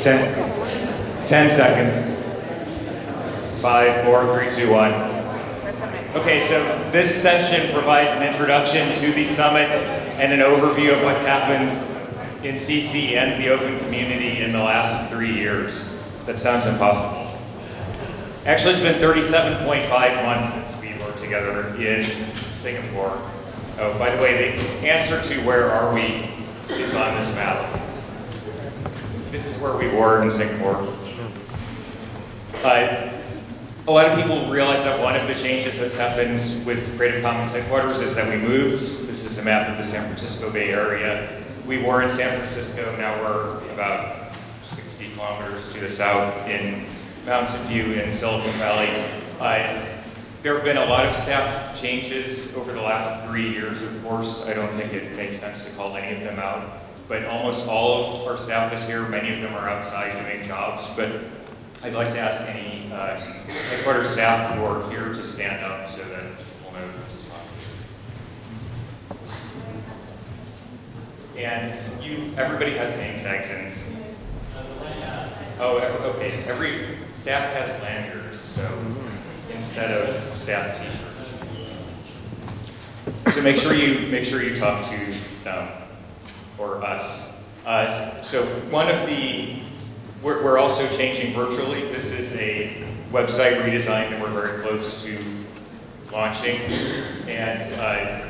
10, 10 seconds. Five, four, three, two, one. Okay, so this session provides an introduction to the summit and an overview of what's happened in CC and the open community in the last three years. That sounds impossible. Actually, it's been 37.5 months since we worked together in Singapore. Oh, by the way, the answer to where are we is on this map. This is where we were in Singapore. Uh, a lot of people realize that one of the changes that's happened with Creative Commons headquarters is that we moved. This is a map of the San Francisco Bay Area. We were in San Francisco, now we're about 60 kilometers to the south in Mountain View in Silicon Valley. Uh, there have been a lot of staff changes over the last three years, of course. I don't think it makes sense to call any of them out. But almost all of our staff is here. Many of them are outside doing jobs. But I'd like to ask any uh, headquarters staff who are here to stand up so that we'll know who to talk to. And you, everybody has name tags and. Oh, okay. Every staff has lanyards, so instead of staff T-shirts. So make sure you make sure you talk to them or us. Uh, so one of the we're, we're, also changing virtually. This is a website redesign that we're very close to launching. And uh,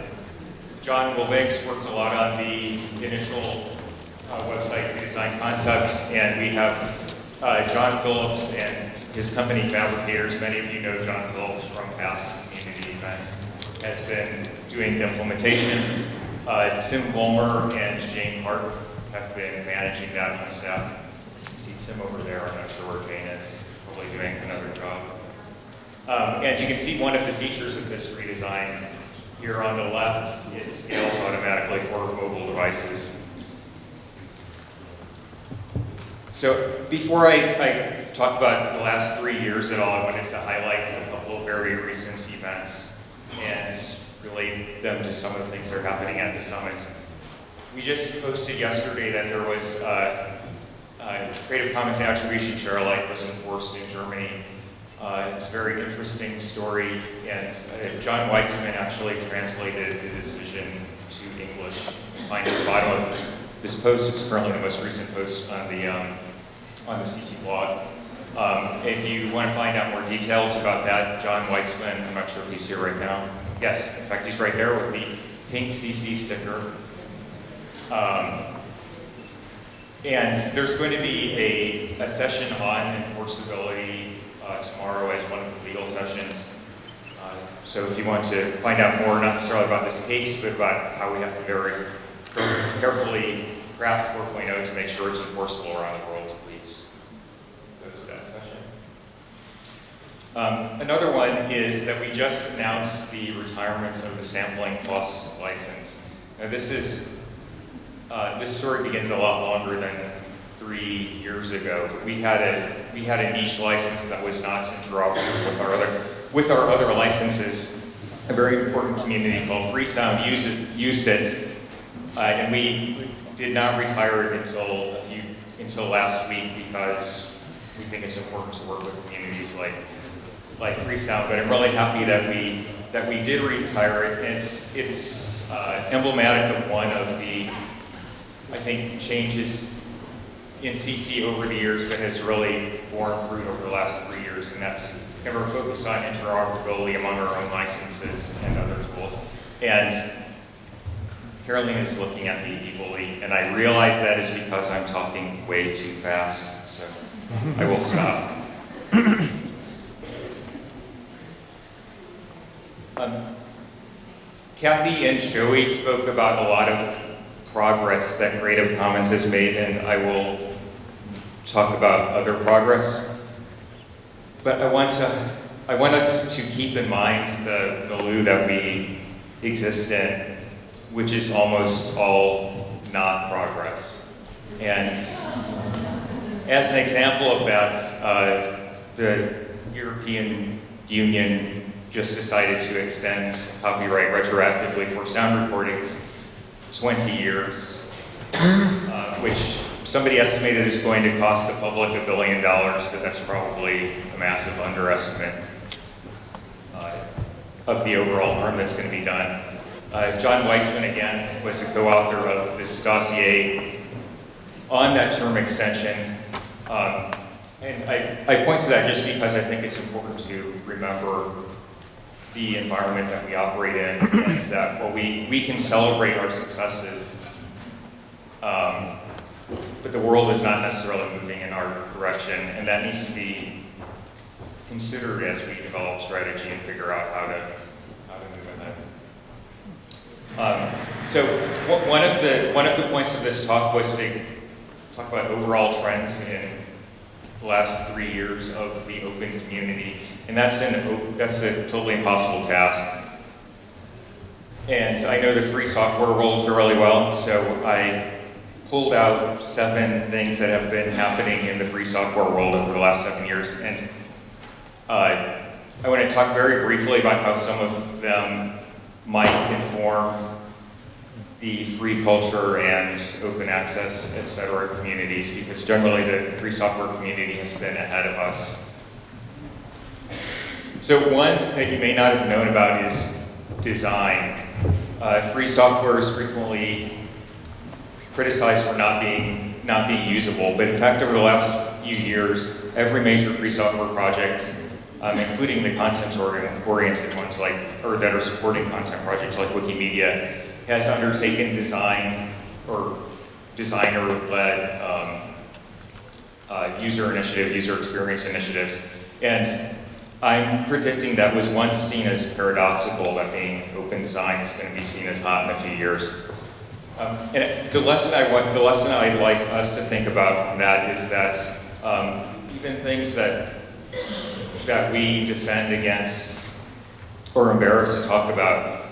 John Wilbanks worked a lot on the initial uh, website redesign concepts, and we have uh, John Phillips and his company Fabricatorz. Many of you know John Phillips from past community events. Has been doing the implementation. Uh, Tim Vollmer and Jane Hart have been managing that on staff see Tim over there. I'm not sure where Jane is, probably doing another job. Um, and you can see one of the features of this redesign here on the left. It scales automatically for mobile devices. So before I, I talk about the last three years at all, I wanted to highlight a couple of very recent events and relate them to some of the things that are happening at the summits. We just posted yesterday that there was uh, uh, Creative Commons attribution share alike was enforced in Germany. Uh, it's a very interesting story, and uh, John Weitzmann actually translated the decision to English. Find the bottom of this, this post, it's currently the most recent post on the, um, on the CC blog. Um, if you want to find out more details about that, John Weitzmann, I'm not sure if he's here right now. Yes, in fact, he's right there with the pink CC sticker. Um, and there's going to be a, a session on enforceability uh, tomorrow as one of the legal sessions. Uh, so if you want to find out more, not necessarily about this case, but about how we have to very carefully craft 4.0 to make sure it's enforceable around the world, please go to that session. Um, another one is that we just announced the retirement of the Sampling Plus license. Now this is uh, this story begins a lot longer than three years ago. We had a we had a niche license that was not interoperable with our other with our other licenses. A very important community called Freesound uses used it, uh, and we did not retire it until a few until last week because we think it's important to work with communities like like Freesound. But I'm really happy that we that we did retire it. It's it's uh, emblematic of one of the I think, changes in CC over the years that has really borne fruit over the last three years, and that's ever focused on interoperability among our own licenses and other tools. And Caroline is looking at me evilly, and I realize that is because I'm talking way too fast, so I will stop. Um, Kathy and Joey spoke about a lot of progress that Creative Commons has made, and I will talk about other progress. But I want to, I want us to keep in mind the milieu that we exist in, which is almost all not progress. And as an example of that, uh, the European Union just decided to extend copyright retroactively for sound recordings 20 years, uh, which somebody estimated is going to cost the public a billion dollars, but that's probably a massive underestimate uh, of the overall harm that's going to be done. Uh, John Weitzmann, again, was a co-author of this dossier on that term extension. Um, and I, I point to that just because I think it's important to remember the environment that we operate in, is that while we, we can celebrate our successes, um, but the world is not necessarily moving in our direction, and that needs to be considered as we develop strategy and figure out how to, how to move in that. Um, so one of the one of the points of this talk was to talk about overall trends in last three years of the open community, and that's an that's a totally impossible task. And I know the free software world really well, so I pulled out seven things that have been happening in the free software world over the last seven years, and uh, I want to talk very briefly about how some of them might inform the free culture and open access, et cetera, communities, because generally the free software community has been ahead of us. So one that you may not have known about is design. Uh, free software is frequently criticized for not being, not being usable, but in fact over the last few years, every major free software project, um, including the content-oriented ones like, or that are supporting content projects like Wikimedia, has undertaken design or designer-led um, uh, user initiative, user experience initiatives. And I'm predicting that was once seen as paradoxical, that being open design is going to be seen as hot in a few years. Um, and the lesson I want, the lesson I'd like us to think about from that is that um, even things that that we defend against or embarrassed to talk about,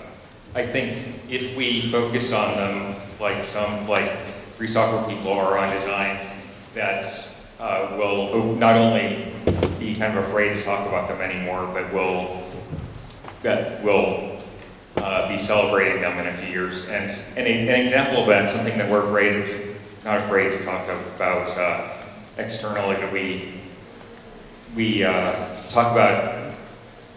I think if we focus on them, like some like free software people are on design, that uh, will not only be kind of afraid to talk about them anymore, but will that will uh, be celebrating them in a few years. And, and a, an example of that, something that we're afraid, not afraid to talk about uh, externally, but we we uh, talk about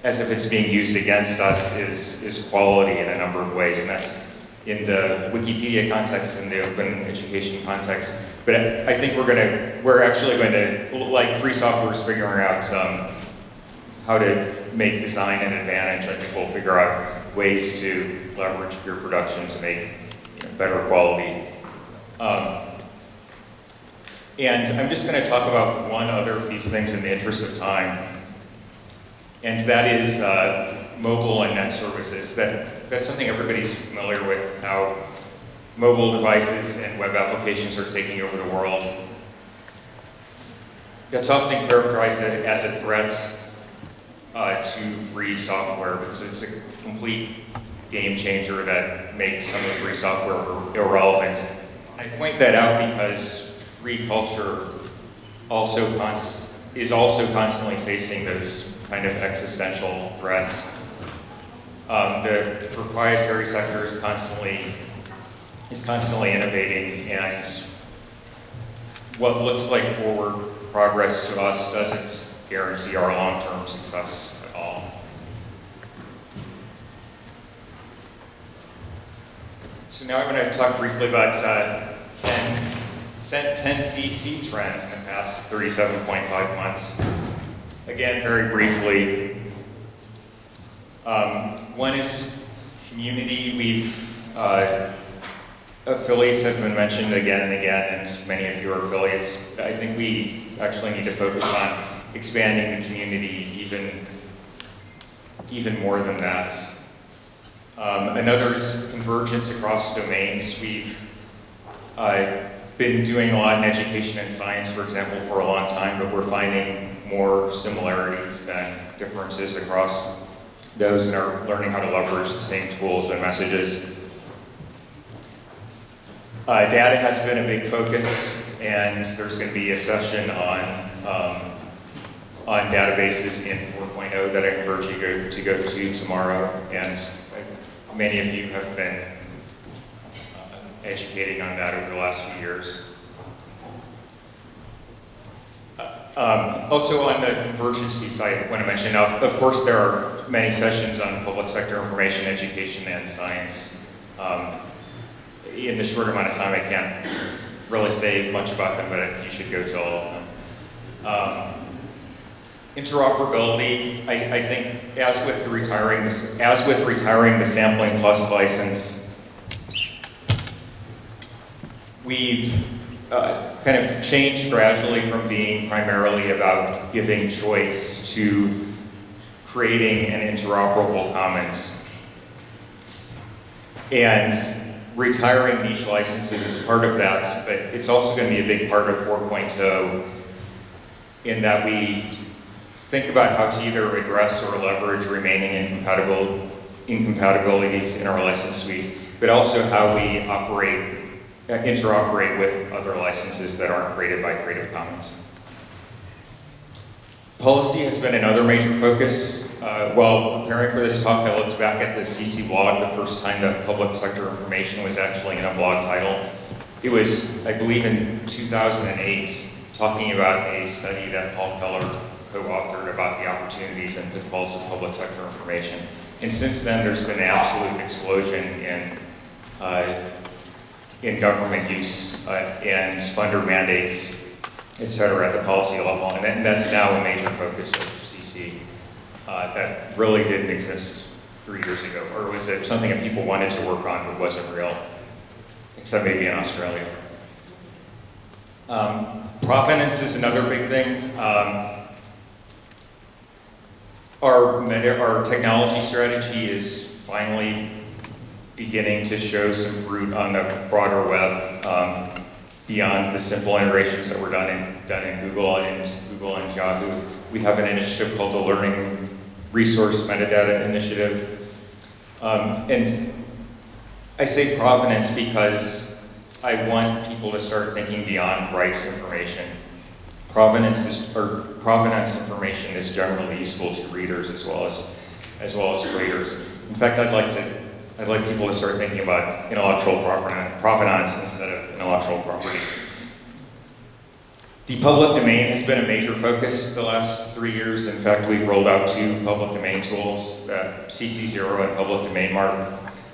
as if it's being used against us is, is quality in a number of ways, and that's in the Wikipedia context and the open education context. But I think we're gonna, we're actually going to, like free software is figuring out um, how to make design an advantage. I think we'll figure out ways to leverage peer production to make better quality. Um, and I'm just going to talk about one other of these things in the interest of time, and that is uh, mobile and net services. That, that's something everybody's familiar with, how mobile devices and web applications are taking over the world. That's often characterized as a threat uh, to free software because it's a complete game changer that makes some of the free software irrelevant. I point that out because free culture also is also constantly facing those kind of existential threats. Um, the proprietary sector is constantly is constantly innovating, and what looks like forward progress to us doesn't guarantee our long-term success at all. So now I'm going to talk briefly about uh, 10, 10 CC trends in the past 37.5 months. Again, very briefly, um, one is community. We've uh, affiliates have been mentioned again and again, and many of you are affiliates. I think we actually need to focus on expanding the community even, even more than that. Um, another is convergence across domains. We've uh, been doing a lot in education and science, for example, for a long time, but we're finding more similarities than differences across those and are learning how to leverage the same tools and messages. Uh, data has been a big focus, and there's going to be a session on um, on databases in 4.0 that I encourage you go, to go to tomorrow. And many of you have been uh, educating on that over the last few years. Um, also on the convergence piece, I want to mention, of, of course, there are many sessions on public sector information, education, and science. Um, in the short amount of time, I can't really say much about them, but you should go to all of them. Um, interoperability, I, I, think, as with the retiring, as with retiring the sampling plus license, we've uh, kind of changed gradually from being primarily about giving choice to creating an interoperable commons. And retiring niche licenses is part of that, but it's also going to be a big part of 4.0 in that we think about how to either address or leverage remaining incompatible incompatibilities in our license suite, but also how we operate interoperate with other licenses that aren't created by Creative Commons. Policy has been another major focus. Uh, while preparing for this talk, I looked back at the CC blog the first time that public sector information was actually in a blog title. It was, I believe, in 2008, talking about a study that Paul Feller co-authored about the opportunities and pitfalls of public sector information. And since then, there's been an absolute explosion in uh, in government use uh, and funder mandates, et cetera, at the policy level. And, that, and that's now a major focus of CC. Uh, that really didn't exist three years ago, or was it something that people wanted to work on but wasn't real, except maybe in Australia. Um, provenance is another big thing. Um, our, our technology strategy is finally beginning to show some fruit on the broader web um, beyond the simple integrations that were done in, done in Google and Google and Yahoo. We have an initiative called the Learning Resource Metadata Initiative. Um, and I say provenance because I want people to start thinking beyond rights information. Provenance is, or provenance information is generally useful to readers as well as as well as creators. In fact, I'd like to I'd like people to start thinking about intellectual provenance instead of intellectual property. The public domain has been a major focus the last three years. In fact, we've rolled out two public domain tools, uh, CC0 and Public Domain Mark.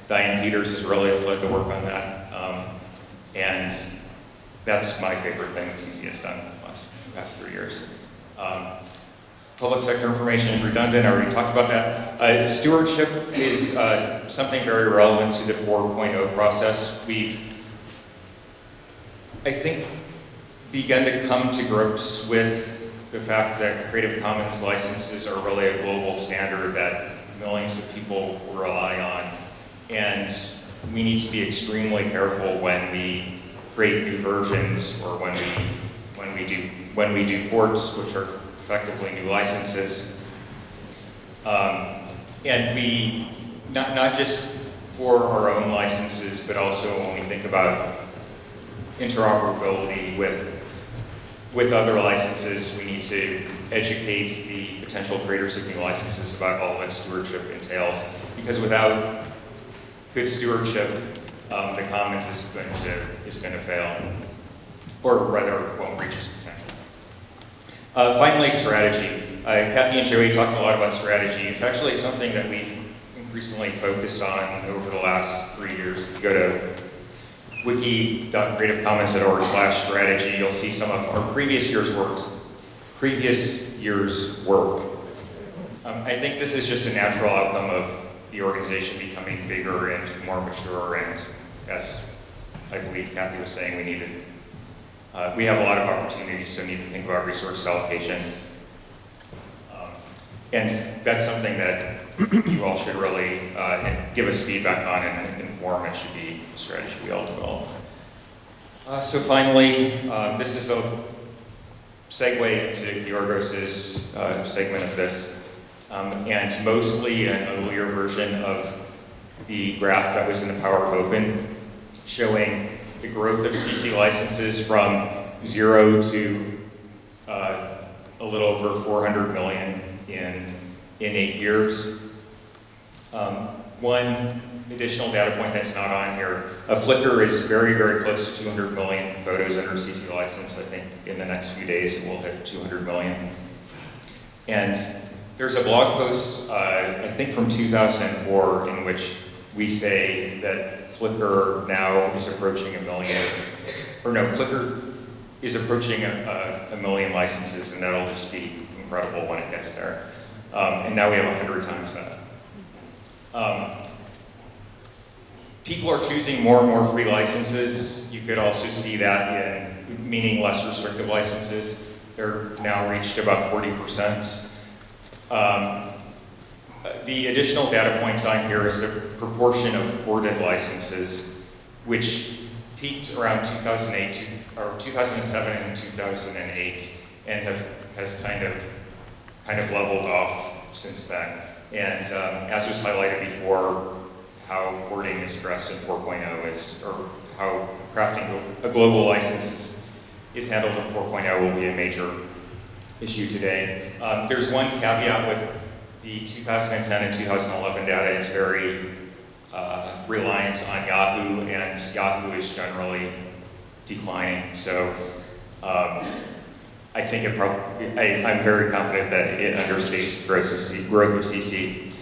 Diane Peters has really led the work on that. Um, and that's my favorite thing CC has done in the last, past three years. Um, Public sector information is redundant, I already talked about that. Uh, stewardship is uh, something very relevant to the 4.0 process. We've, I think, begun to come to grips with the fact that Creative Commons licenses are really a global standard that millions of people rely on. And we need to be extremely careful when we create new versions or when we, when we, do, when we do ports, which are effectively new licenses. Um, and we, not, not just for our own licenses, but also when we think about interoperability with, with other licenses, we need to educate the potential creators of new licenses about all that stewardship entails. Because without good stewardship, um, the commons is going to is going to fail, or rather, won't reach its. Uh, finally, strategy. Uh, Kathy and Joey talked a lot about strategy. It's actually something that we've increasingly focused on over the last three years. If you go to wiki.creativecommons.org slash strategy, you'll see some of our previous year's work. Previous year's work. Um, I think this is just a natural outcome of the organization becoming bigger and more mature and, as I believe Kathy was saying, we needed uh, we have a lot of opportunities, so we need to think about resource allocation. Um, and that's something that you all should really uh, give us feedback on and inform. It should be a strategy we all develop. Uh, so finally, uh, this is a segue into Yorgos's uh, segment of this, um, and mostly an earlier version of the graph that was in the Power Open, showing the growth of CC licenses from zero to uh, a little over 400 million in, in eight years. Um, one additional data point that's not on here. A Flickr is very, very close to 200 million photos under CC license. I think in the next few days it will hit 200 million. And there's a blog post, uh, I think from 2004, in which we say that Flickr now is approaching a million, or no, Flickr is approaching a, a, a million licenses, and that'll just be incredible when it gets there. Um, and now we have 100 times that. Um, people are choosing more and more free licenses. You could also see that in meaning less restrictive licenses. They're now reached about 40%. Um, the additional data points on here is the proportion of ported licenses, which peaked around 2008, or 2007 and 2008, and have, has kind of, kind of leveled off since then. And um, as was highlighted before, how porting is addressed in 4.0 is, or how crafting a global license is, is handled in 4.0 will be a major issue today. Um, there's one caveat with the 2010 and 2011 data is very uh, reliant on Yahoo, and Yahoo is generally declining. So um, I think it probably, I, am very confident that it understates growth of, C, growth of CC.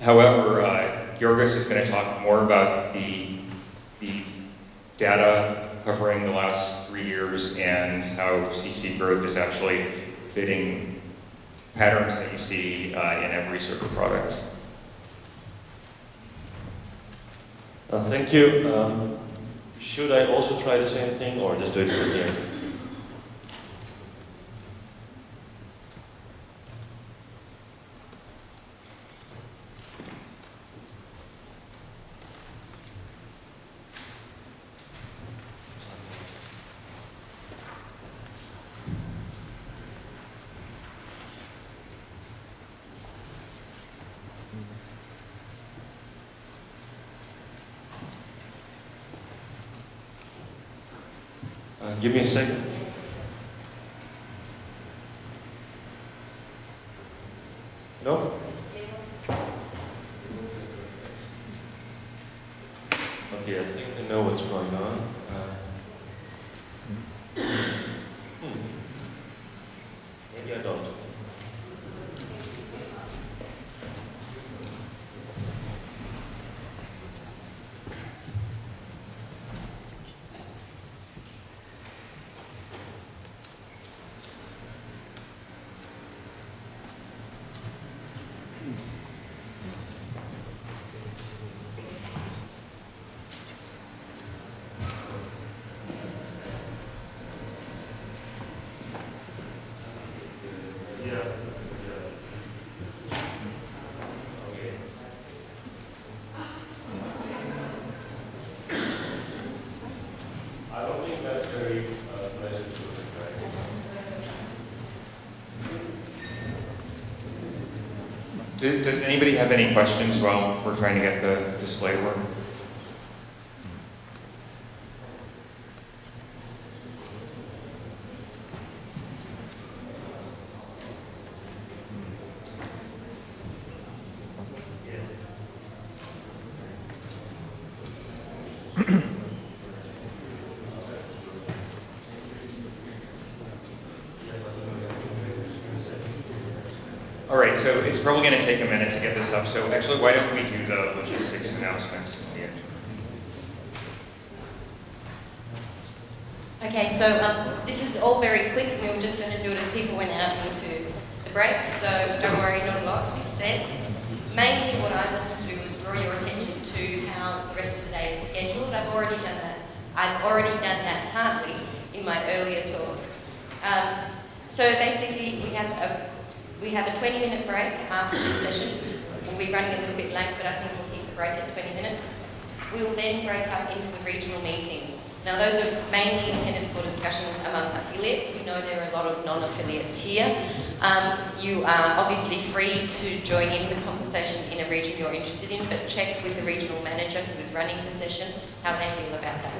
However, uh, is going to talk more about the, the data covering the last three years and how CC growth is actually fitting patterns that you see uh, in every of product. Uh, thank you. Um, should I also try the same thing or just do it from here? Give me a second. No? Okay, I think I know what's going on. Uh, hmm. Maybe I don't. Do, does anybody have any questions while we're trying to get the display work? All right, probably going to take a minute to get this up. So actually, why don't we do the logistics announcements Okay, so um, this is all very quick. We were just going to do it as people went out into the break. So don't worry, not a lot to be said. Mainly what I want to do is draw your attention to how the rest of the day is scheduled. I've already done that. I've already done that in my earlier talk. Um, so basically, we have a we have a 20 minute break after this session. We'll be running a little bit late, but I think we'll keep the break at 20 minutes. We will then break up into the regional meetings. Now those are mainly intended for discussion among affiliates. We know there are a lot of non-affiliates here. Um, you are obviously free to join in the conversation in a region you're interested in, but check with the regional manager who is running the session how they feel about that.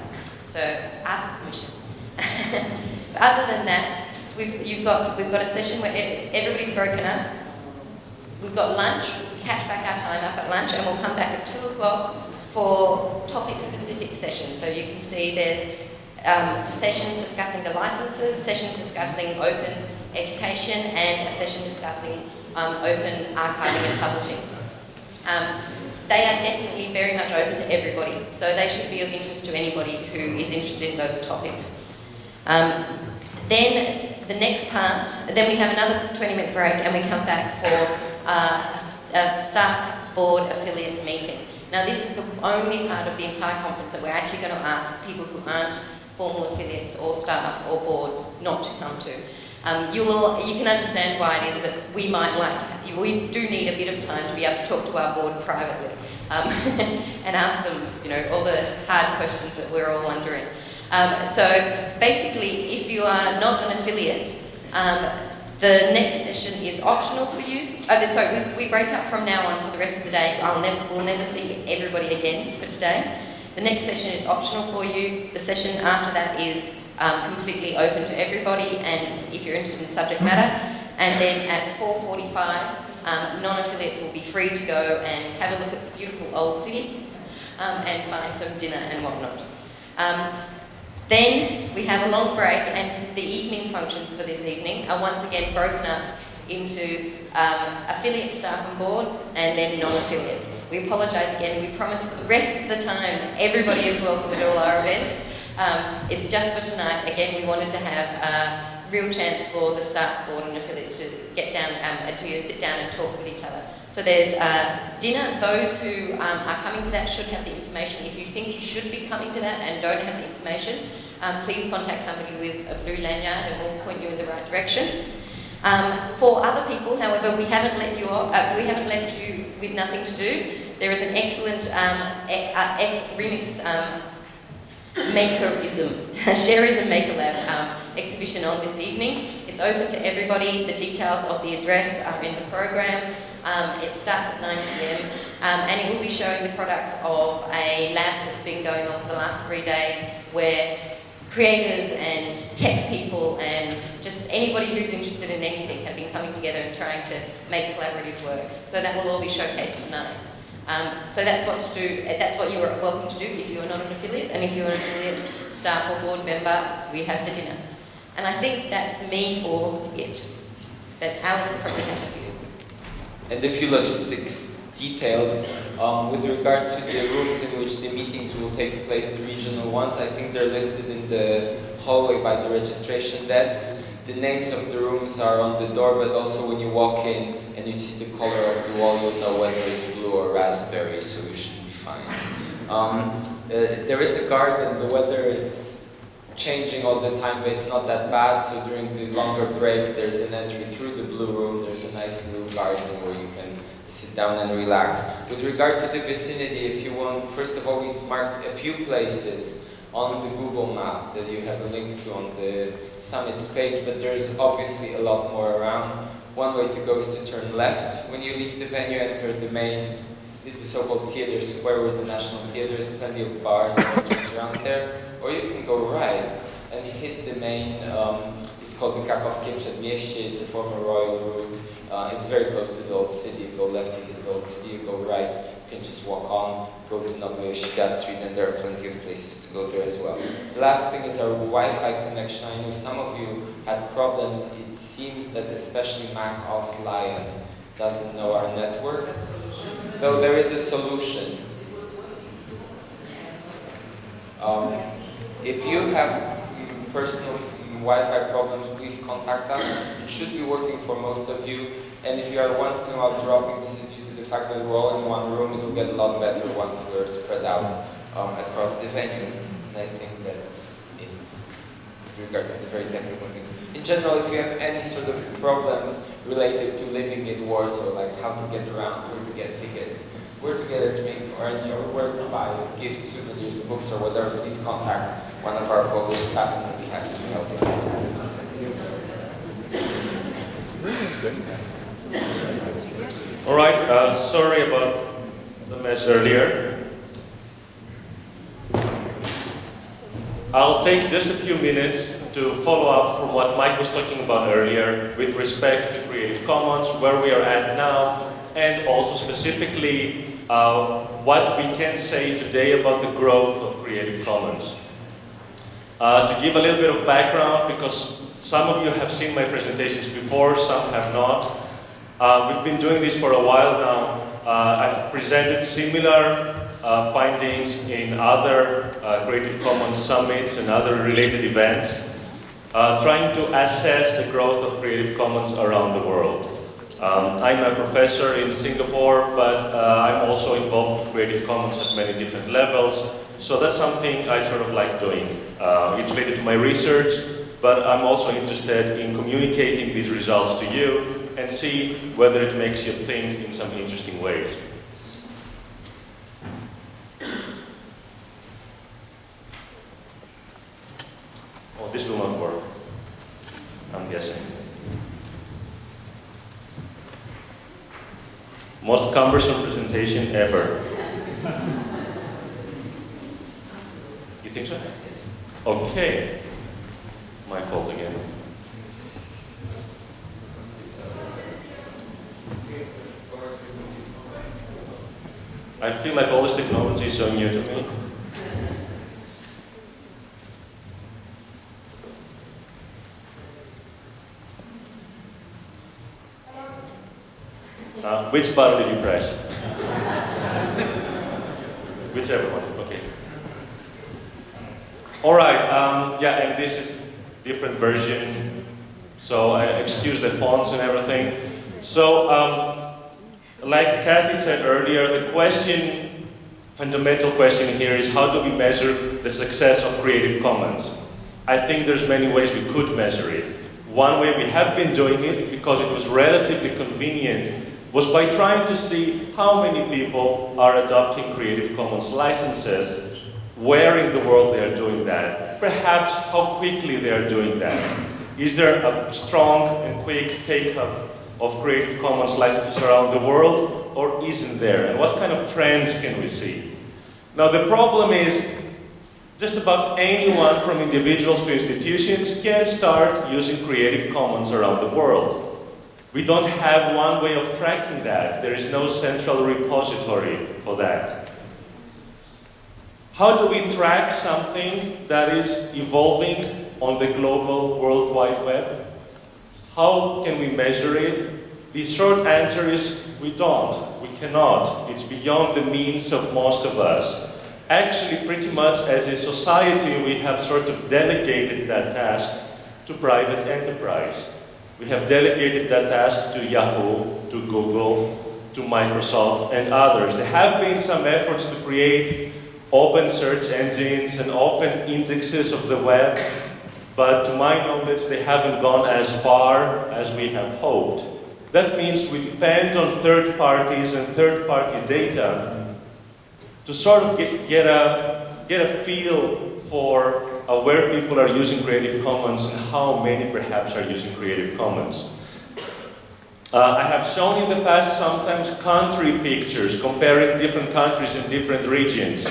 So ask permission. other than that, We've, you've got, we've got a session where everybody's broken up. We've got lunch, We catch back our time up at lunch, and we'll come back at 2 o'clock for topic-specific sessions. So you can see there's um, sessions discussing the licenses, sessions discussing open education, and a session discussing um, open archiving and publishing. Um, they are definitely very much open to everybody, so they should be of interest to anybody who is interested in those topics. Um, then the next part, then we have another 20 minute break and we come back for uh, a, staff board affiliate meeting. Now this is the only part of the entire conference that we're actually going to ask people who aren't formal affiliates or staff or board not to come to. Um, you will, you can understand why it is that we might like to have, we do need a bit of time to be able to talk to our board privately um, and ask them, you know, all the hard questions that we're all wondering. Um, so basically, if you are not an affiliate, um, the next session is optional for you. Oh, sorry, we, we, break up from now on for the rest of the day. We'll never see everybody again for today. The next session is optional for you. The session after that is um, completely open to everybody and if you're interested in subject matter. And then at 4.45, um, non-affiliates will be free to go and have a look at the beautiful old city um, and find some dinner and whatnot. Then we have a long break and the evening functions for this evening are once again broken up into um, affiliate staff and boards and then non-affiliates. We apologise again, we promise the rest of the time everybody is welcome at all our events. Um, it's just for tonight, again we wanted to have a real chance for the staff board and affiliates to get down um, to sit down and talk with each other. So there's uh, dinner. Those who um, are coming to that should have the information. If you think you should be coming to that and don't have the information, um, please contact somebody with a blue lanyard and we'll point you in the right direction. Um, for other people, however, we haven't let you off, uh, we haven't left you with nothing to do. There is an excellent um, uh, ex remix um, makerism, Shareism Maker Lab um, exhibition on this evening. It's open to everybody. The details of the address are in the program. Um, it starts at 9 pm um, and it will be showing the products of a lab that's been going on for the last three days where creators and tech people and just anybody who's interested in anything have been coming together and trying to make collaborative works. So that will all be showcased tonight. Um, so that's what to do. That's what you are welcome to do if you are not an affiliate, and if you're an affiliate staff or board member, we have the dinner. And I think that's me for it. But Alan probably has a few. And a few logistics details. Um, with regard to the rooms in which the meetings will take place, the regional ones, I think they're listed in the hallway by the registration desks. The names of the rooms are on the door, but also when you walk in and you see the color of the wall, you'll know whether it's blue or raspberry, so you should be fine. Um, uh, there is a garden, the weather is changing all the time, but it's not that bad, so during the longer break, there's an entry through the blue room, there's a nice little garden where you can sit down and relax. With regard to the vicinity, if you want, first of all, we've marked a few places on the Google map that you have a link to on the summits page, but there's obviously a lot more around. One way to go is to turn left. When you leave the venue, enter the main, the so-called theater square where the National Theatre is, plenty of bars and restaurants around there. Or you can go right and hit the main, um, it's called the Krakowskie Przedmieście, it's a former royal route. Uh, it's very close to the old city. You go left, you hit the old city. You go right, you can just walk on, go to Nowy Świat Street, and there are plenty of places to go there as well. The last thing is our Wi-Fi connection. I know some of you had problems. It seems that especially Mac OS Lion doesn't know our network. Though there is a solution. Um, if you have personal Wi-Fi problems, please contact us. It should be working for most of you. And if you are once in a while dropping, this is due to the fact that we're all in one room. It will get a lot better once we're spread out um, across the venue. And I think that's it with regard to the very technical things. In general, if you have any sort of problems related to living in Warsaw, like how to get around, where to get tickets, where to get a drink, or, or where to buy gifts, souvenirs, books, or whatever, please contact one of our Polish staff and we'll be happy to help you. All right, uh, sorry about the mess earlier. I'll take just a few minutes to follow up from what Mike was talking about earlier with respect to Creative Commons, where we are at now, and also specifically uh, what we can say today about the growth of Creative Commons. Uh, to give a little bit of background, because some of you have seen my presentations before, some have not. Uh, we've been doing this for a while now. Uh, I've presented similar uh, findings in other uh, Creative Commons summits and other related events, uh, trying to assess the growth of Creative Commons around the world. Um, I'm a professor in Singapore, but uh, I'm also involved with Creative Commons at many different levels. So that's something I sort of like doing. Uh, it's related to my research, but I'm also interested in communicating these results to you and see whether it makes you think in some interesting ways. Oh, this will not work. I'm guessing. Most cumbersome presentation ever. You think so? Okay. My fault again. I feel like all this technology is so new to me. Uh, which button did you press? Whichever one, okay. All right, um, yeah, and this is different version, so I excuse the fonts and everything. So, um, like Kathy said earlier, the question, fundamental question here is how do we measure the success of Creative Commons? I think there's many ways we could measure it. One way we have been doing it, because it was relatively convenient, was by trying to see how many people are adopting Creative Commons licenses, where in the world they are doing that, perhaps how quickly they are doing that. Is there a strong and quick take-up of Creative Commons licenses around the world, or isn't there? And what kind of trends can we see? Now the problem is, just about anyone from individuals to institutions can start using Creative Commons around the world. We don't have one way of tracking that. There is no central repository for that. How do we track something that is evolving on the global World Wide Web? How can we measure it? The short answer is we don't. We cannot. It's beyond the means of most of us. Actually, pretty much as a society, we have sort of delegated that task to private enterprise. We have delegated that task to Yahoo, to Google, to Microsoft, and others. There have been some efforts to create open search engines and open indexes of the web, but to my knowledge, they haven't gone as far as we have hoped. That means we depend on third parties and third party data to sort of get, get, a, get a feel for uh, where people are using Creative Commons and how many perhaps are using Creative Commons. Uh, I have shown in the past sometimes country pictures comparing different countries in different regions.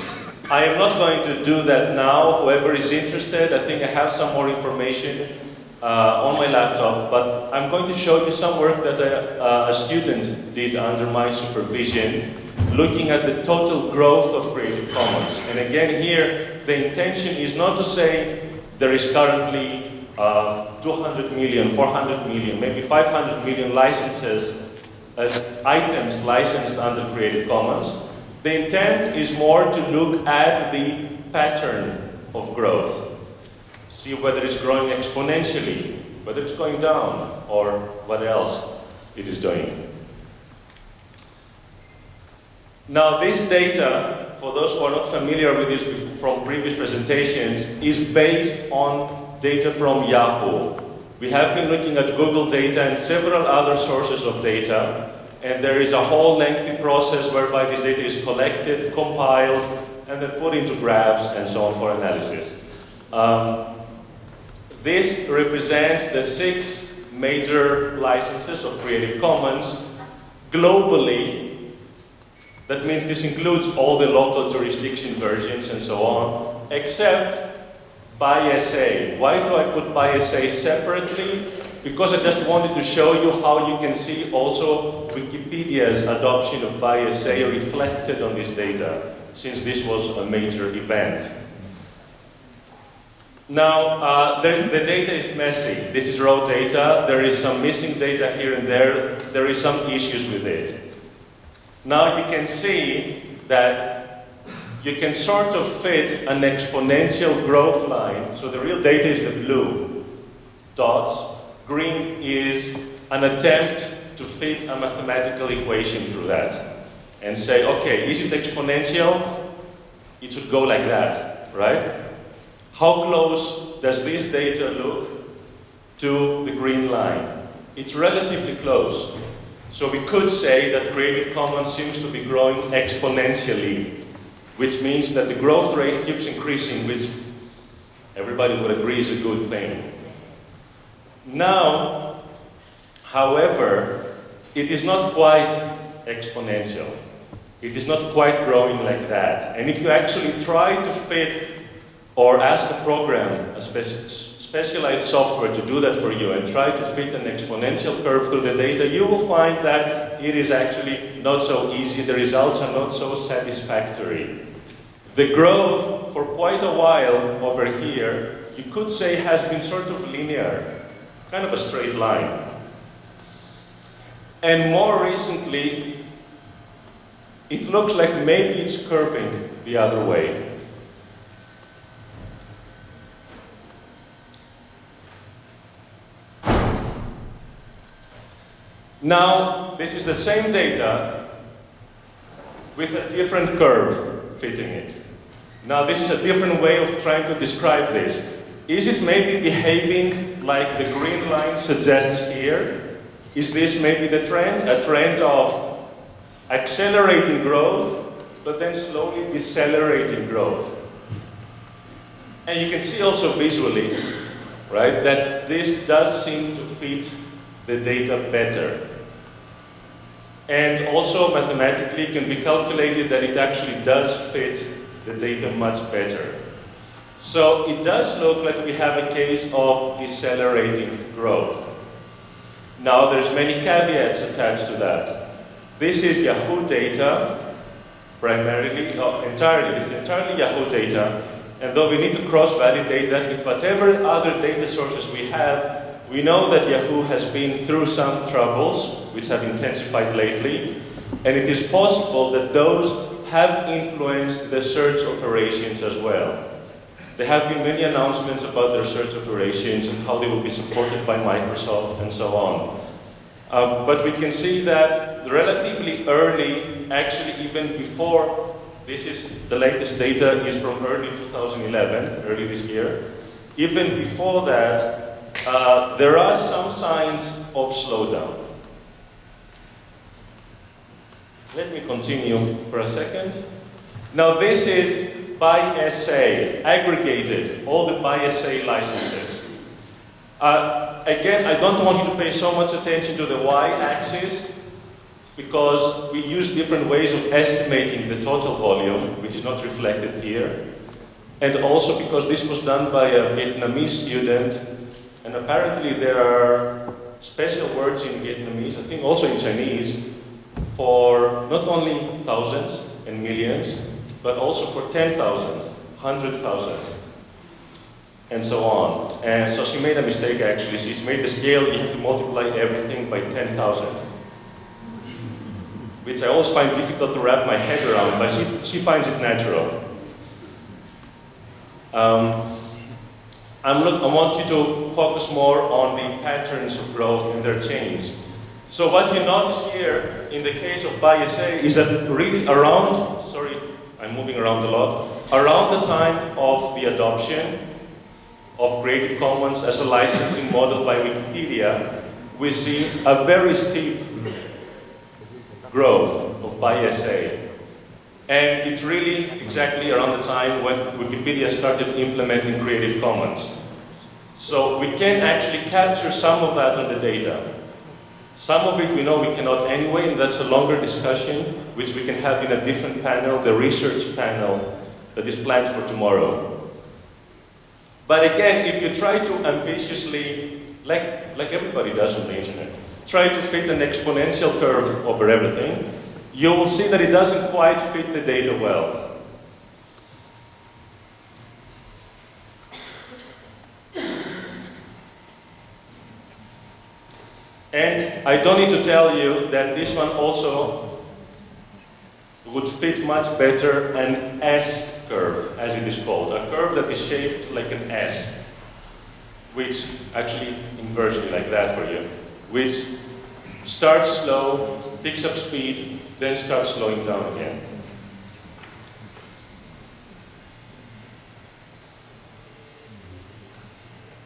I am not going to do that now. Whoever is interested, I think I have some more information uh, on my laptop, but I'm going to show you some work that a, uh, a student did under my supervision, looking at the total growth of Creative Commons. And again here, the intention is not to say there is currently uh, 200 million, 400 million, maybe 500 million licenses as items licensed under Creative Commons. The intent is more to look at the pattern of growth. See whether it's growing exponentially, whether it's going down, or what else it is doing. Now this data, for those who are not familiar with this from previous presentations, is based on data from Yahoo. We have been looking at Google data and several other sources of data, and there is a whole lengthy process whereby this data is collected, compiled, and then put into graphs and so on for analysis. Um, this represents the six major licenses of Creative Commons globally that means this includes all the local jurisdiction versions and so on, except BY-SA. Why do I put BY-SA separately? Because I just wanted to show you how you can see also Wikipedia's adoption of BY-SA reflected on this data, since this was a major event. Now, uh, the, the, data is messy. This is raw data. There is some missing data here and there. There is some issues with it. Now you can see that you can sort of fit an exponential growth line. So the real data is the blue dots. Green is an attempt to fit a mathematical equation through that and say, okay, is it exponential? It should go like that, right? How close does this data look to the green line? It's relatively close. So we could say that Creative Commons seems to be growing exponentially, which means that the growth rate keeps increasing, which everybody would agree is a good thing. Now, however, it is not quite exponential. It is not quite growing like that. And if you actually try to fit or ask a program, a specialized software to do that for you and try to fit an exponential curve through the data, you will find that it is actually not so easy. The results are not so satisfactory. The growth for quite a while over here, you could say has been sort of linear, kind of a straight line. And more recently, it looks like maybe it's curving the other way. Now, this is the same data with a different curve fitting it. Now, this is a different way of trying to describe this. Is it maybe behaving like the green line suggests here? Is this maybe the trend? A trend of accelerating growth, but then slowly decelerating growth. And you can see also visually, right, that this does seem to fit the data better. And also mathematically can be calculated that it actually does fit the data much better. So it does look like we have a case of decelerating growth. Now there's many caveats attached to that. This is Yahoo data, primarily, oh, entirely, it's entirely Yahoo data, and though we need to cross-validate that with whatever other data sources we have, we know that Yahoo has been through some troubles, which have intensified lately, and it is possible that those have influenced the search operations as well. There have been many announcements about their search operations and how they will be supported by Microsoft and so on. Uh, but we can see that relatively early, actually even before, this is the latest data is from early 2011, early this year. Even before that, uh, there are some signs of slowdown. Let me continue for a second. Now this is BY-SA, aggregated, all the BY-SA licenses. Uh, again, I don't want you to pay so much attention to the y-axis because we use different ways of estimating the total volume, which is not reflected here. And also because this was done by a Vietnamese student and apparently there are special words in Vietnamese, I think also in Chinese, for not only thousands and millions, but also for 10,000, 100,000, and so on. And so she made a mistake actually. She's made the scale, you have to multiply everything by 10,000. Which I always find difficult to wrap my head around, but she, she finds it natural. Um, I want you to focus more on the patterns of growth and their change. So what you notice here in the case of BY-SA is that really around, sorry, I'm moving around a lot, around the time of the adoption of Creative Commons as a licensing model by Wikipedia, we see a very steep growth of BY-SA. And it's really exactly around the time when Wikipedia started implementing Creative Commons. So we can actually capture some of that on the data. Some of it we know we cannot anyway, and that's a longer discussion, which we can have in a different panel, the research panel that is planned for tomorrow. But again, if you try to ambitiously, like, like everybody does on the internet, try to fit an exponential curve over everything, you will see that it doesn't quite fit the data well. And I don't need to tell you that this one also would fit much better an S curve, as it is called, a curve that is shaped like an S, which actually inversely like that for you, which starts slow, picks up speed, then starts slowing down again.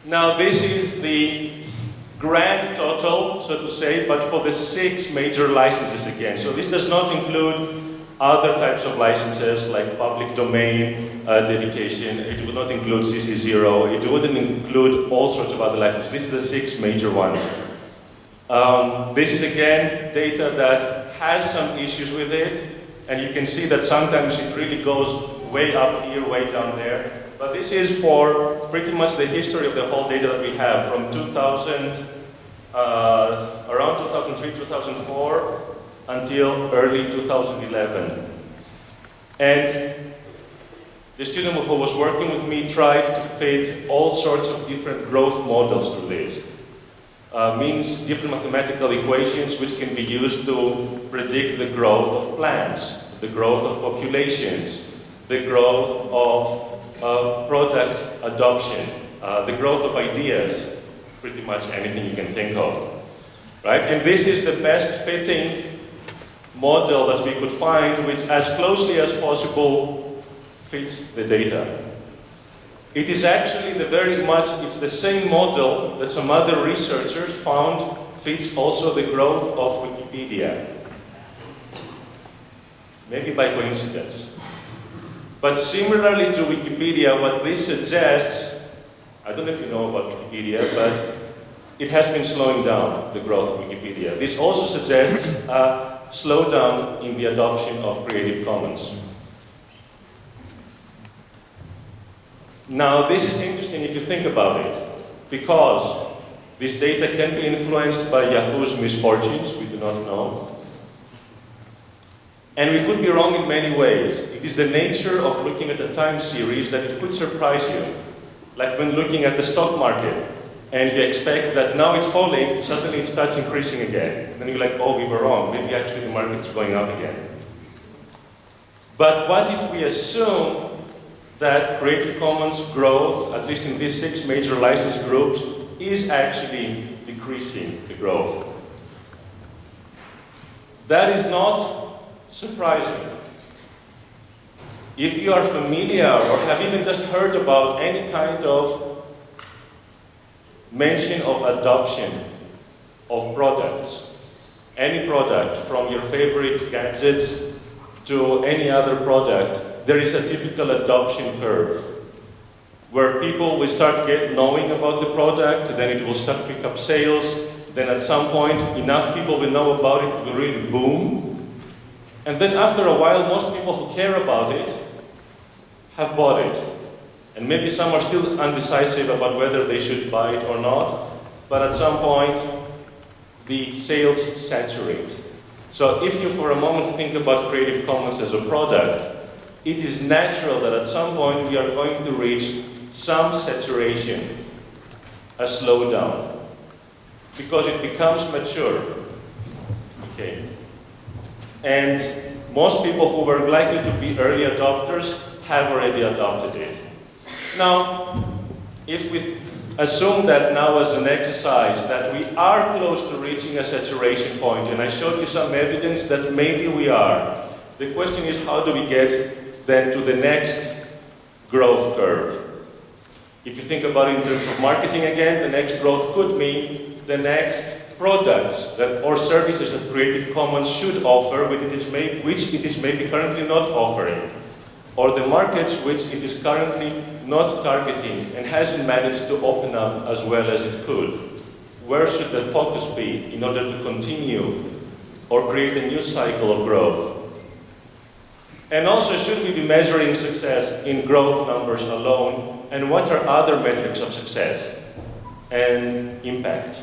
Now this is the grand total, so to say, but for the six major licenses again. So this does not include other types of licenses like public domain uh, dedication. It would not include CC0. It wouldn't include all sorts of other licenses. These are the six major ones. Um, this is again data that has some issues with it, and you can see that sometimes it really goes way up here, way down there. But this is for pretty much the history of the whole data that we have from 2000, uh, around 2003, 2004, until early 2011. And the student who was working with me tried to fit all sorts of different growth models to this. Uh, means different mathematical equations which can be used to predict the growth of plants, the growth of populations, the growth of uh, product adoption, uh, the growth of ideas, pretty much anything you can think of. Right? And this is the best fitting model that we could find which as closely as possible fits the data. It is actually the very much, it's the same model that some other researchers found fits also the growth of Wikipedia. Maybe by coincidence. But similarly to Wikipedia, what this suggests, I don't know if you know about Wikipedia, but it has been slowing down the growth of Wikipedia. This also suggests a slowdown in the adoption of Creative Commons. Now, this is interesting if you think about it, because this data can be influenced by Yahoo's misfortunes, we do not know. And we could be wrong in many ways. It is the nature of looking at a time series that it could surprise you. Like when looking at the stock market, and you expect that now it's falling, suddenly it starts increasing again. And then you're like, oh, we were wrong. Maybe actually the market's going up again. But what if we assume that Creative Commons growth, at least in these six major license groups, is actually decreasing the growth. That is not surprising. If you are familiar or have even just heard about any kind of mention of adoption of products, any product from your favorite gadgets to any other product, there is a typical adoption curve where people will start get knowing about the product, then it will start pick up sales, then at some point enough people will know about it, it will really boom. And then after a while, most people who care about it have bought it. And maybe some are still undecisive about whether they should buy it or not, but at some point, the sales saturate. So if you for a moment think about Creative Commons as a product, it is natural that at some point we are going to reach some saturation, a slowdown, because it becomes mature. Okay. And most people who were likely to be early adopters have already adopted it. Now, if we assume that now as an exercise that we are close to reaching a saturation point, and I showed you some evidence that maybe we are, the question is how do we get then to the next growth curve? If you think about it in terms of marketing again, the next growth could mean the next products that, or services that Creative Commons should offer, which it, is which it is maybe currently not offering, or the markets which it is currently not targeting and hasn't managed to open up as well as it could. Where should the focus be in order to continue or create a new cycle of growth? And also, should we be measuring success in growth numbers alone? And what are other metrics of success and impact?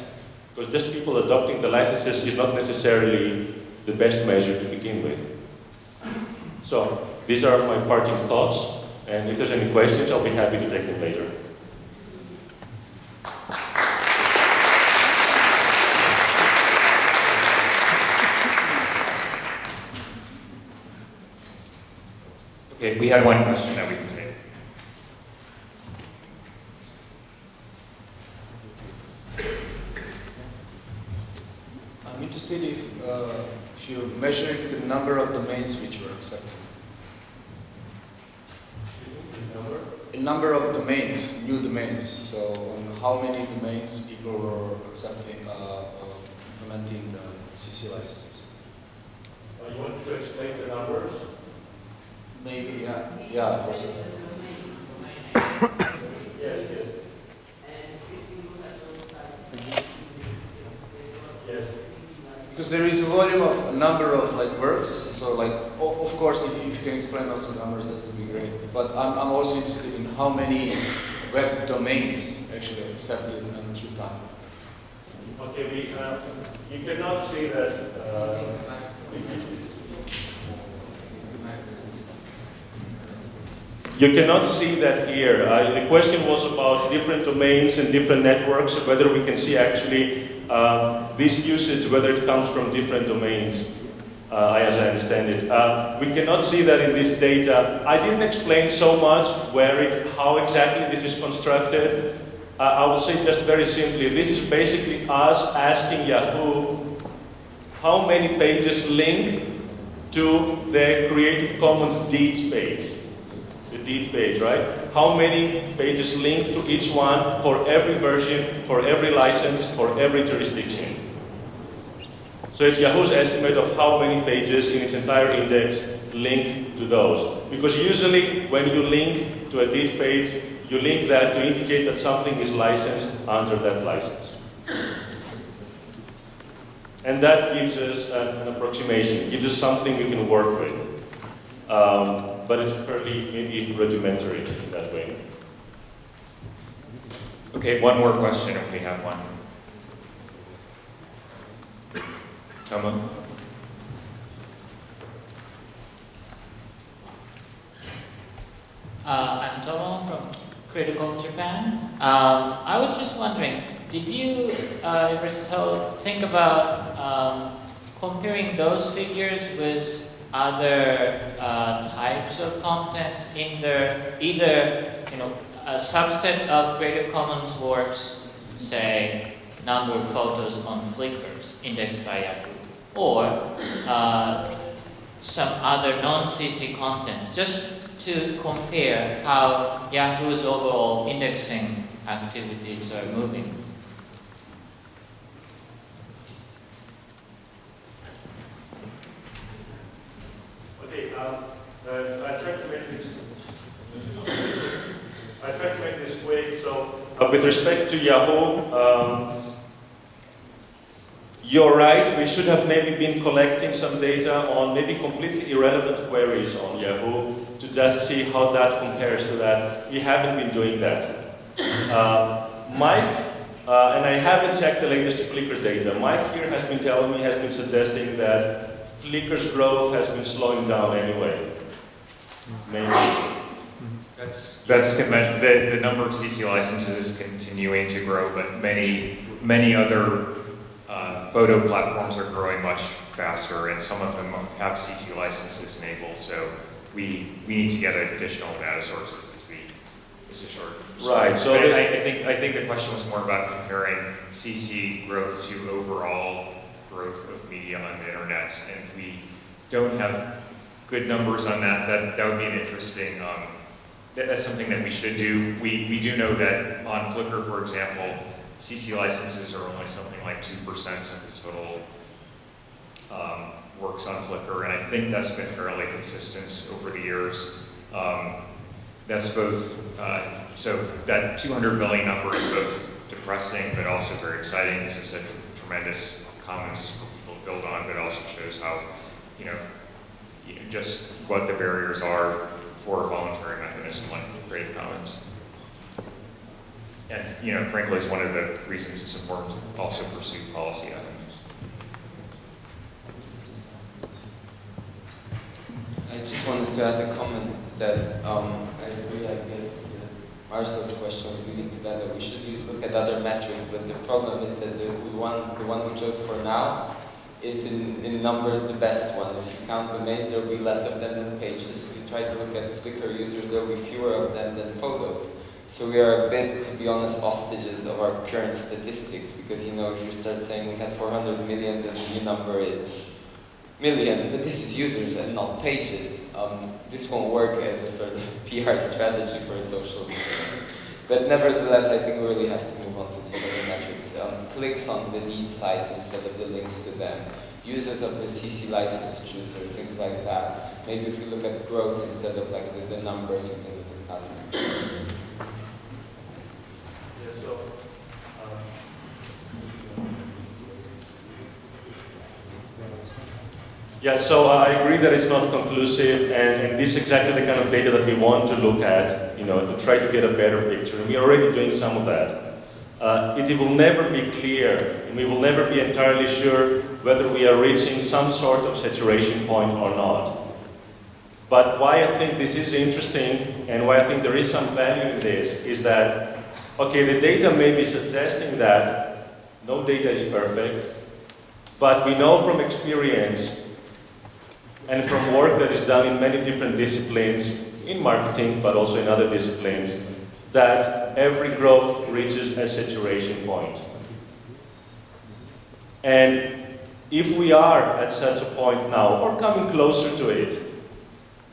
Because just people adopting the licenses is not necessarily the best measure to begin with. So these are my parting thoughts, and if there's any questions, I'll be happy to take them later. Okay, we had one question that we can take. I'm interested if, uh, if you're measuring the number of domains which were accepted. A number of domains, new domains. So, on how many domains people were accepting, uh, uh, implementing the CC licenses? you want to explain the numbers? Maybe, yeah, yeah. of course. Yes, yes. Yes. Because there is a volume of a number of like works. So, like, of course, if, if you can explain also numbers, that would be great. But I'm, I'm also interested in how many web domains actually accepted through time. Okay, we, uh, you cannot see that, uh, You cannot see that here. The question was about different domains and different networks, whether we can see actually um, this usage, whether it comes from different domains, uh, as I understand it. Uh, we cannot see that in this data. I didn't explain so much where it, how exactly this is constructed. Uh, I will say just very simply, this is basically us asking Yahoo how many pages link to the Creative Commons deeds page. The deed page, right? How many pages link to each one for every version, for every license, for every jurisdiction. So it's Yahoo's estimate of how many pages in its entire index link to those. Because usually when you link to a deed page, you link that to indicate that something is licensed under that license. And that gives us an, an approximation, gives us something we can work with. Um, but it's fairly maybe rudimentary. Okay, one more question if we have one. Toma? Uh, I'm Tomo from Critical Japan. Um, I was just wondering, did you uh, ever so think about um, comparing those figures with other uh, types of content in there, either you know a subset of Creative Commons works, say number of photos on Flickr indexed by Yahoo, or uh, some other non-CC contents, just to compare how Yahoo's overall indexing activities are moving. Okay, um, uh, I tried to make this. I tried to make this quick. So, uh, with respect to Yahoo, um, you're right. We should have maybe been collecting some data on maybe completely irrelevant queries on Yahoo to just see how that compares to that. We haven't been doing that. Uh, Mike, uh, and I haven't checked the latest Flickr data. Mike here has been telling me, has been suggesting that Flickr's growth has been slowing down anyway. Maybe. That's, that's, the, the number of CC licenses is continuing to grow, but many, many other uh, photo platforms are growing much faster, and some of them have CC licenses enabled, so we, we need to get additional data sources, is the, is the short. Right, so the- I, I think, I think the question was more about comparing CC growth to overall growth of media on the internet, and we don't have good numbers on that, that, that would be an interesting, um, that, that's something that we should do. We, we do know that on Flickr, for example, CC licenses are only something like two percent of the total, um, works on Flickr, and I think that's been fairly consistent over the years. Um, that's both, uh, so that 200 million number is both depressing but also very exciting. This is a tremendous commons for people to build on, but also shows how, you know, you know, just what the barriers are for voluntary mechanism like Creative Commons. And, you know, frankly, it's one of the reasons it's important to also pursue policy avenues. I just wanted to add a comment that um, I agree, I guess, uh, Marcel's question was leading to that, that we should look at other metrics, but the problem is that the one, the one we chose for now is in, in numbers the best one. If you count domains, there will be less of them than pages. If you try to look at Flickr users, there will be fewer of them than photos. So we are a bit, to be honest, hostages of our current statistics, because you know, if you start saying we had 400 millions and the new number is million, but this is users and not pages. Um, this won't work as a sort of PR strategy for a social media. But nevertheless, I think we really have to move on to these other. Um, clicks on the lead sites instead of the links to them. Users of the CC license chooser, things like that. Maybe if we look at growth instead of like the, the numbers, we can look at patterns. Yeah, so, Yeah, so I agree that it's not conclusive, and, and this is exactly the kind of data that we want to look at, you know, to try to get a better picture. And we are already doing some of that. Uh, it will never be clear, and we will never be entirely sure whether we are reaching some sort of saturation point or not. But why I think this is interesting, and why I think there is some value in this, is that, okay, the data may be suggesting that no data is perfect, but we know from experience and from work that is done in many different disciplines, in marketing, but also in other disciplines, that every growth reaches a saturation point. And if we are at such a point now, or coming closer to it,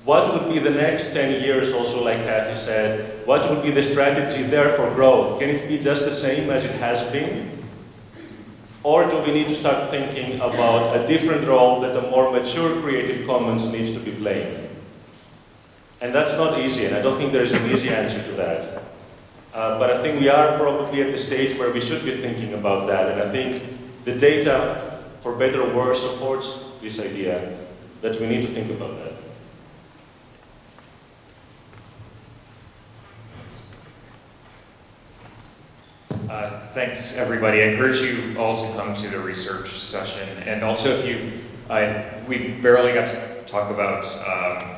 what would be the next 10 years, also like Kathy said, what would be the strategy there for growth? Can it be just the same as it has been? Or do we need to start thinking about a different role that a more mature Creative Commons needs to be playing? And that's not easy, and I don't think there's an easy answer to that. Uh, but I think we are probably at the stage where we should be thinking about that, and I think the data, for better or worse, supports this idea that we need to think about that. Uh, Thanks, everybody. I encourage you all to come to the research session. And also, if you, I, we barely got to talk about um,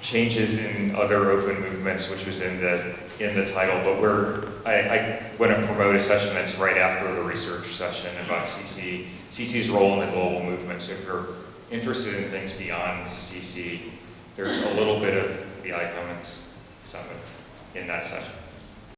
changes in other open movements, which was in the in the title. But we're, I, I want to promote a session that's right after the research session about CC, CC's role in the global movement. So if you're interested in things beyond CC, there's a little bit of the iCommons Summit in that session.